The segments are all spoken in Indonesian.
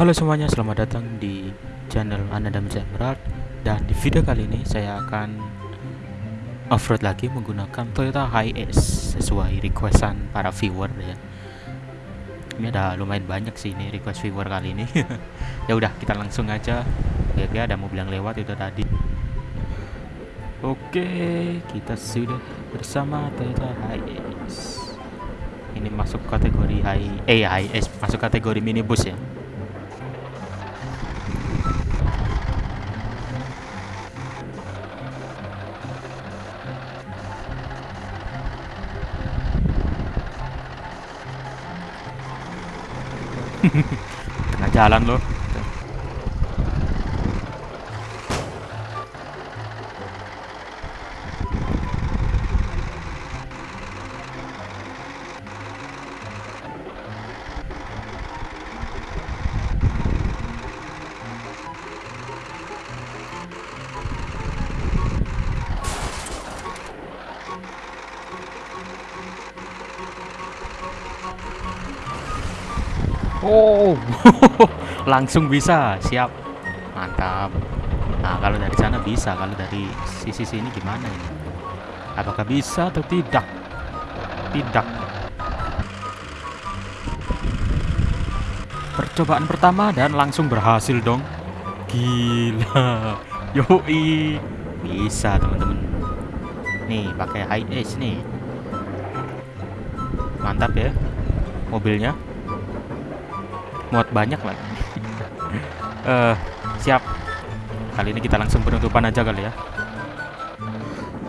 Halo semuanya, selamat datang di channel Ananda Emerald. Dan di video kali ini saya akan off-road lagi menggunakan Toyota Hiace Sesuai requestan para viewer ya. Ini ada lumayan banyak sih ini request viewer kali ini. Ya udah kita langsung aja. Ya ada mobil yang lewat itu tadi. Oke, kita sudah bersama Toyota Hiace. Ini masuk kategori high eh high eh, masuk kategori minibus ya tengah jalan loh Oh, langsung bisa, siap, mantap. Nah, kalau dari sana bisa, kalau dari sisi sini gimana ini? Apakah bisa atau tidak? Tidak. Percobaan pertama dan langsung berhasil dong. Gila, yoi, bisa teman-teman. Nih, pakai high ace nih. Mantap ya, mobilnya muat banyak lagi uh, siap. Kali ini kita langsung penutupan aja kali ya.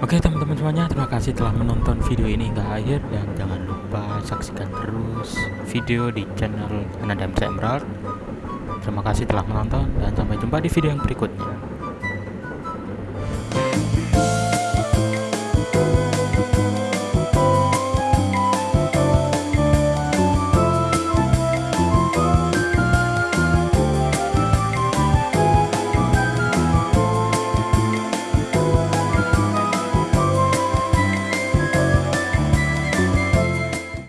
Oke teman-teman semuanya terima kasih telah menonton video ini hingga akhir dan jangan lupa saksikan terus video di channel Ananda Emerald. Terima kasih telah menonton dan sampai jumpa di video yang berikutnya